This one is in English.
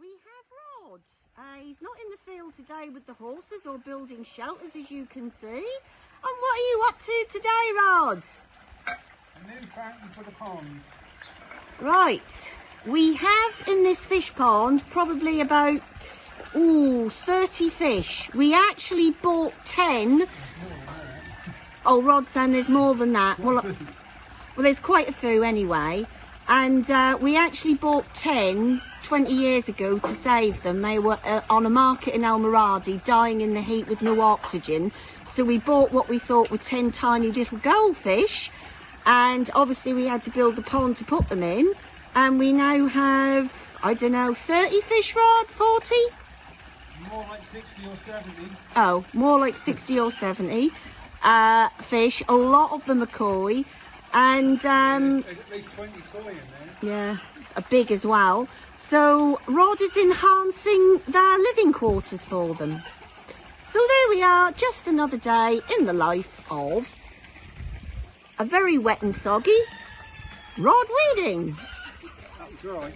we have Rod. Uh, he's not in the field today with the horses or building shelters, as you can see. And what are you up to today, Rod? A new fountain for the pond. Right, we have in this fish pond probably about ooh, 30 fish. We actually bought 10. Oh, Rod saying there's more than that. Well, well, there's quite a few anyway. And uh, we actually bought 10 20 years ago to save them. They were uh, on a market in El Moradi, dying in the heat with no oxygen. So we bought what we thought were 10 tiny little goldfish. And obviously we had to build the pond to put them in. And we now have, I don't know, 30 fish rod, 40? More like 60 or 70. Oh, more like 60 or 70 uh, fish. A lot of them are koi. And um, There's at least 20 koi in there. yeah, a big as well. So Rod is enhancing their living quarters for them. So there we are, just another day in the life of a very wet and soggy Rod Weeding. Dry.